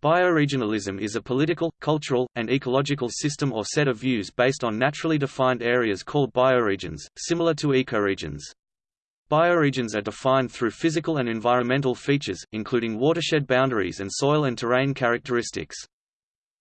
Bioregionalism is a political, cultural, and ecological system or set of views based on naturally defined areas called bioregions, similar to ecoregions. Bioregions are defined through physical and environmental features, including watershed boundaries and soil and terrain characteristics.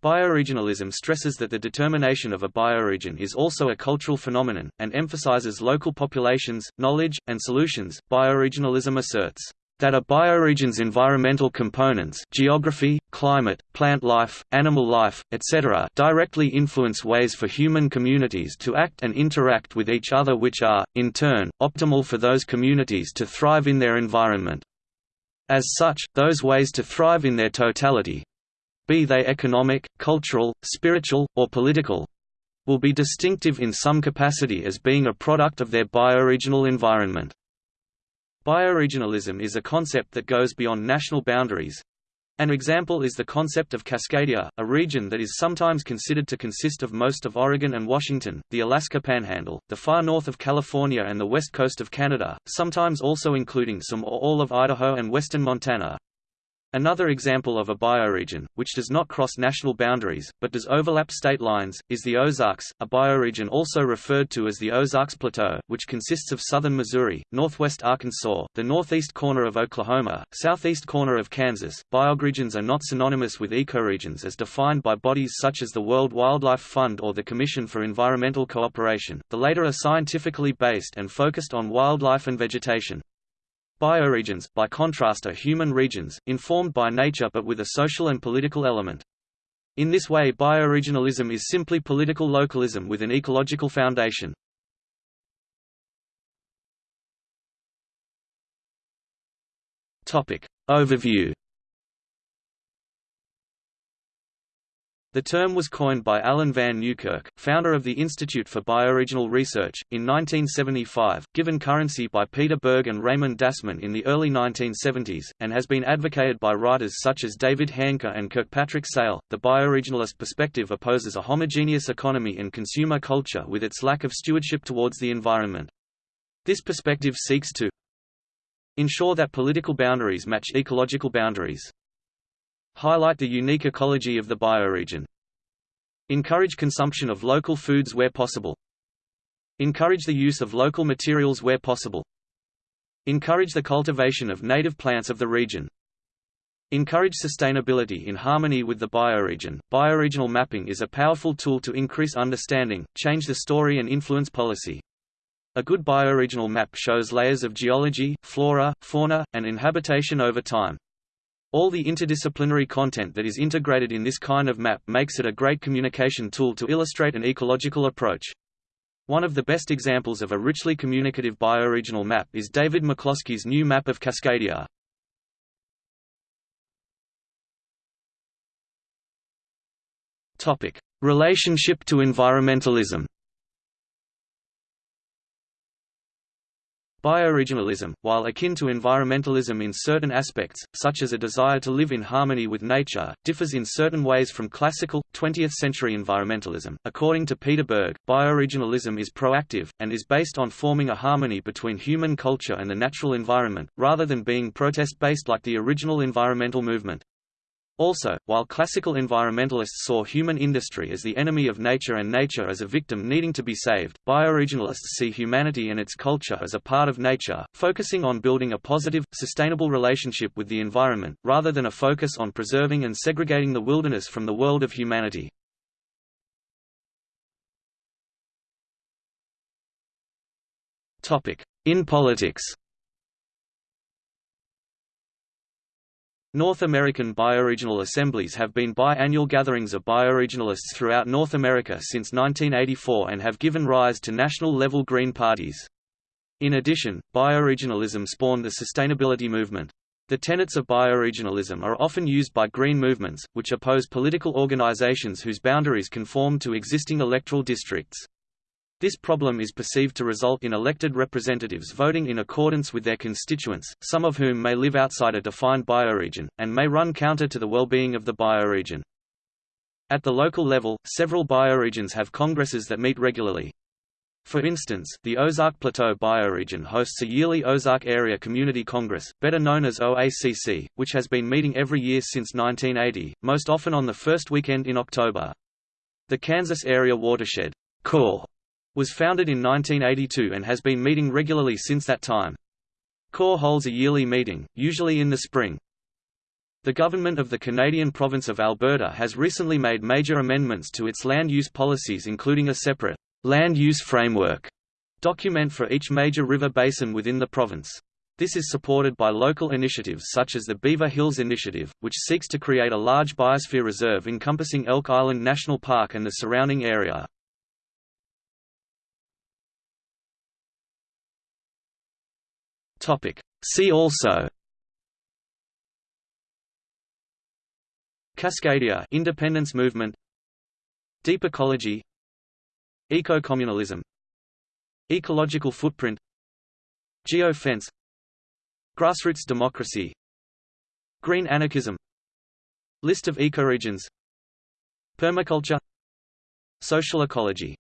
Bioregionalism stresses that the determination of a bioregion is also a cultural phenomenon, and emphasizes local populations, knowledge, and solutions. Bioregionalism asserts that a bioregion's environmental components geography, climate, plant life, animal life, etc. directly influence ways for human communities to act and interact with each other which are, in turn, optimal for those communities to thrive in their environment. As such, those ways to thrive in their totality—be they economic, cultural, spiritual, or political—will be distinctive in some capacity as being a product of their bioregional environment. Bioregionalism is a concept that goes beyond national boundaries. An example is the concept of Cascadia, a region that is sometimes considered to consist of most of Oregon and Washington, the Alaska Panhandle, the far north of California and the west coast of Canada, sometimes also including some or all of Idaho and western Montana. Another example of a bioregion, which does not cross national boundaries, but does overlap state lines, is the Ozarks, a bioregion also referred to as the Ozarks Plateau, which consists of southern Missouri, northwest Arkansas, the northeast corner of Oklahoma, southeast corner of Kansas. Bioregions are not synonymous with ecoregions as defined by bodies such as the World Wildlife Fund or the Commission for Environmental Cooperation, the latter are scientifically based and focused on wildlife and vegetation. Bioregions, by contrast are human regions, informed by nature but with a social and political element. In this way bioregionalism is simply political localism with an ecological foundation. Overview The term was coined by Allen van Newkirk, founder of the Institute for Bioregional Research, in 1975, given currency by Peter Berg and Raymond Dasmann in the early 1970s, and has been advocated by writers such as David Haenke and Kirkpatrick Sale. The bioregionalist perspective opposes a homogeneous economy and consumer culture with its lack of stewardship towards the environment. This perspective seeks to ensure that political boundaries match ecological boundaries, Highlight the unique ecology of the bioregion. Encourage consumption of local foods where possible. Encourage the use of local materials where possible. Encourage the cultivation of native plants of the region. Encourage sustainability in harmony with the bioregion. Bioregional mapping is a powerful tool to increase understanding, change the story and influence policy. A good bioregional map shows layers of geology, flora, fauna, and inhabitation over time. All the interdisciplinary content that is integrated in this kind of map makes it a great communication tool to illustrate an ecological approach. One of the best examples of a richly communicative bioregional map is David McCloskey's new map of Cascadia. Relationship to environmentalism Bioregionalism, while akin to environmentalism in certain aspects, such as a desire to live in harmony with nature, differs in certain ways from classical, 20th-century environmentalism. According to Peter Berg, bioregionalism is proactive, and is based on forming a harmony between human culture and the natural environment, rather than being protest-based like the original environmental movement. Also, while classical environmentalists saw human industry as the enemy of nature and nature as a victim needing to be saved, bioregionalists see humanity and its culture as a part of nature, focusing on building a positive, sustainable relationship with the environment, rather than a focus on preserving and segregating the wilderness from the world of humanity. In politics North American bioregional assemblies have been biannual gatherings of bioregionalists throughout North America since 1984 and have given rise to national-level Green parties. In addition, bioregionalism spawned the sustainability movement. The tenets of bioregionalism are often used by green movements, which oppose political organizations whose boundaries conform to existing electoral districts. This problem is perceived to result in elected representatives voting in accordance with their constituents, some of whom may live outside a defined bioregion, and may run counter to the well-being of the bioregion. At the local level, several bioregions have congresses that meet regularly. For instance, the Ozark Plateau bioregion hosts a yearly Ozark Area Community Congress, better known as OACC, which has been meeting every year since 1980, most often on the first weekend in October. The Kansas Area Watershed Corps was founded in 1982 and has been meeting regularly since that time. CORE holds a yearly meeting, usually in the spring. The government of the Canadian province of Alberta has recently made major amendments to its land use policies including a separate land use framework document for each major river basin within the province. This is supported by local initiatives such as the Beaver Hills Initiative, which seeks to create a large biosphere reserve encompassing Elk Island National Park and the surrounding area. Topic. See also Cascadia independence movement Deep ecology Eco-communalism Ecological footprint Geofence Grassroots democracy Green anarchism List of ecoregions Permaculture Social ecology